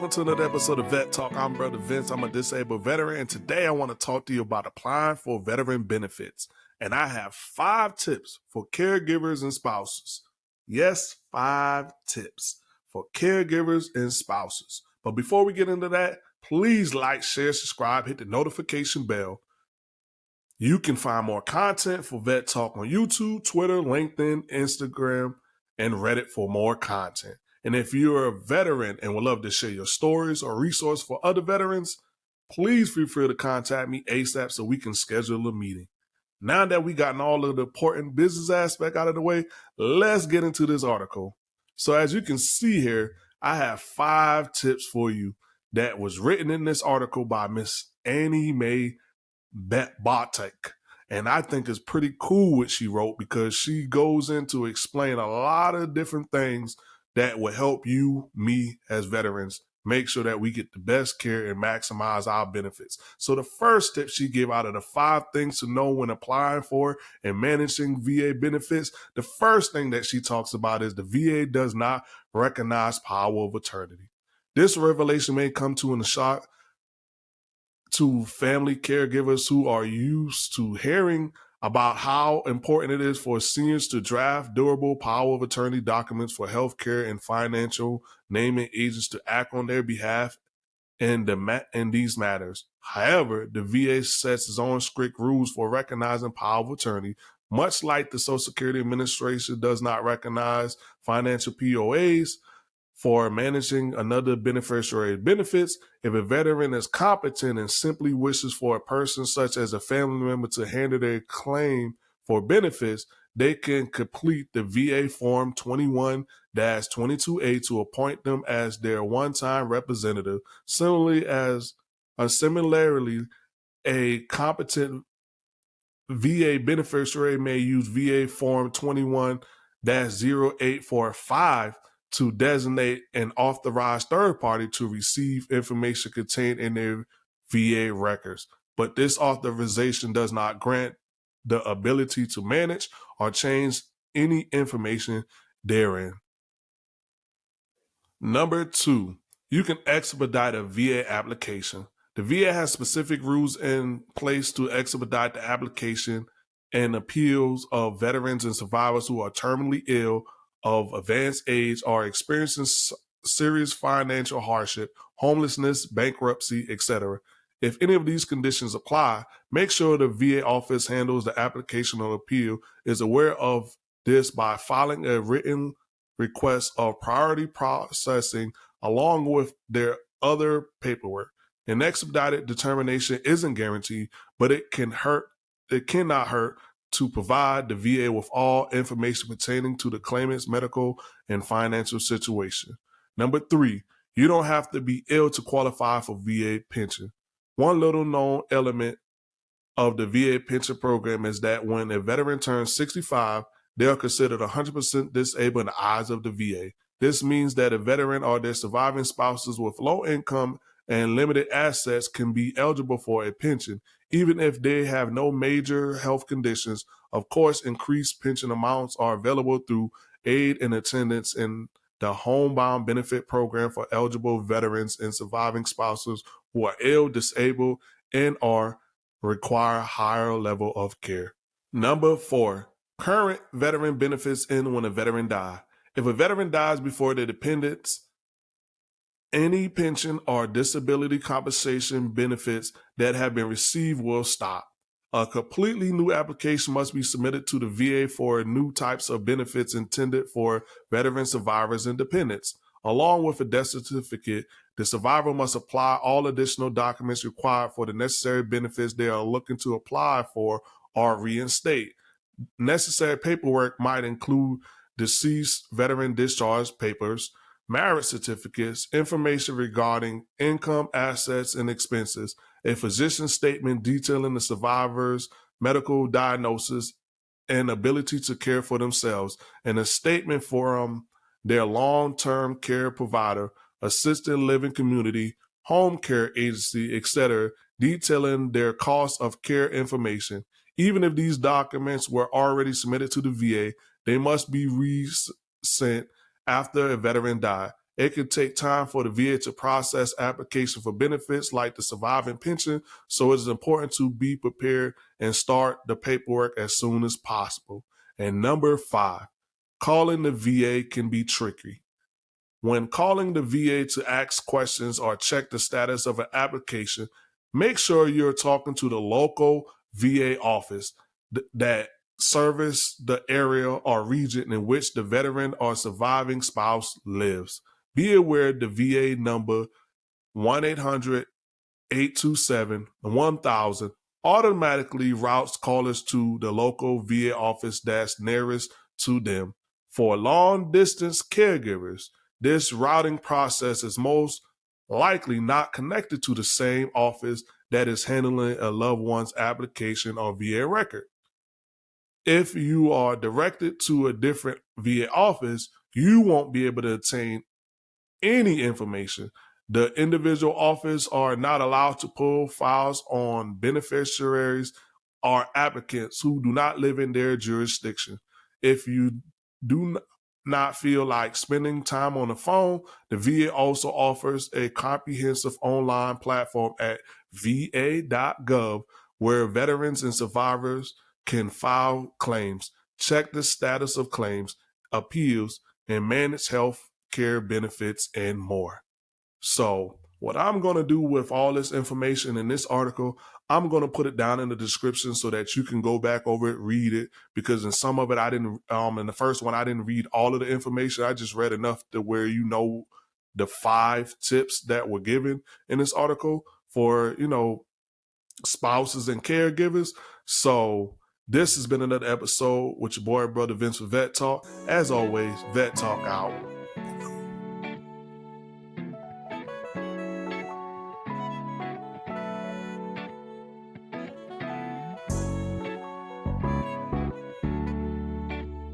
welcome to another episode of Vet Talk. I'm Brother Vince. I'm a disabled veteran, and today I want to talk to you about applying for veteran benefits. And I have five tips for caregivers and spouses. Yes, five tips for caregivers and spouses. But before we get into that, please like, share, subscribe, hit the notification bell. You can find more content for Vet Talk on YouTube, Twitter, LinkedIn, Instagram, and Reddit for more content. And if you're a veteran and would love to share your stories or resource for other veterans, please feel free to contact me ASAP so we can schedule a meeting. Now that we gotten all of the important business aspect out of the way, let's get into this article. So as you can see here, I have five tips for you that was written in this article by Miss Annie Mae Botek. And I think it's pretty cool what she wrote because she goes into explain a lot of different things that will help you, me as veterans, make sure that we get the best care and maximize our benefits. So the first tip she gave out of the five things to know when applying for and managing VA benefits, the first thing that she talks about is the VA does not recognize power of attorney. This revelation may come to in a shock to family caregivers who are used to hearing about how important it is for seniors to draft durable power of attorney documents for healthcare and financial naming agents to act on their behalf in the in these matters. However, the VA sets its own strict rules for recognizing power of attorney, much like the Social Security Administration does not recognize financial POAs for managing another beneficiary's benefits. If a veteran is competent and simply wishes for a person such as a family member to handle their claim for benefits, they can complete the VA Form 21 22A to appoint them as their one time representative. Similarly, as uh, similarly, a competent VA beneficiary may use VA Form 21 0845 to designate an authorized third party to receive information contained in their VA records. But this authorization does not grant the ability to manage or change any information therein. Number two, you can expedite a VA application. The VA has specific rules in place to expedite the application and appeals of veterans and survivors who are terminally ill of advanced age are experiencing serious financial hardship, homelessness, bankruptcy, etc. If any of these conditions apply, make sure the VA office handles the application or appeal is aware of this by filing a written request of priority processing along with their other paperwork. An expedited determination isn't guaranteed, but it can hurt. It cannot hurt to provide the VA with all information pertaining to the claimant's medical and financial situation. Number three, you don't have to be ill to qualify for VA pension. One little known element of the VA pension program is that when a veteran turns 65, they are considered 100% disabled in the eyes of the VA. This means that a veteran or their surviving spouses with low income and limited assets can be eligible for a pension, even if they have no major health conditions. Of course, increased pension amounts are available through aid and attendance in the homebound benefit program for eligible veterans and surviving spouses who are ill, disabled, and or require higher level of care. Number four, current veteran benefits end when a veteran dies. If a veteran dies before their dependents any pension or disability compensation benefits that have been received will stop. A completely new application must be submitted to the VA for new types of benefits intended for veteran survivors and dependents. Along with a death certificate, the survivor must apply all additional documents required for the necessary benefits they are looking to apply for or reinstate. Necessary paperwork might include deceased veteran discharge papers, marriage certificates, information regarding income, assets, and expenses, a physician statement detailing the survivor's medical diagnosis and ability to care for themselves, and a statement from their long-term care provider, assisted living community, home care agency, etc., detailing their cost of care information. Even if these documents were already submitted to the VA, they must be resent after a veteran died. It can take time for the VA to process application for benefits like the surviving pension, so it is important to be prepared and start the paperwork as soon as possible. And number five, calling the VA can be tricky. When calling the VA to ask questions or check the status of an application, make sure you're talking to the local VA office th- that service the area or region in which the veteran or surviving spouse lives. Be aware the VA number 1 800 827 1000 automatically routes callers to the local VA office that's nearest to them. For long distance caregivers, this routing process is most likely not connected to the same office that is handling a loved one's application or VA record. If you are directed to a different VA office, you won't be able to obtain any information. The individual office are not allowed to pull files on beneficiaries or applicants who do not live in their jurisdiction. If you do not feel like spending time on the phone, the VA also offers a comprehensive online platform at va.gov where veterans and survivors can file claims, check the status of claims, appeals, and manage health care benefits and more. So, what I'm going to do with all this information in this article, I'm going to put it down in the description so that you can go back over it, read it, because in some of it, I didn't, um, in the first one, I didn't read all of the information. I just read enough to where you know the five tips that were given in this article for, you know, spouses and caregivers. So this has been another episode with your boy, brother Vince with Vet Talk. As always, Vet Talk out.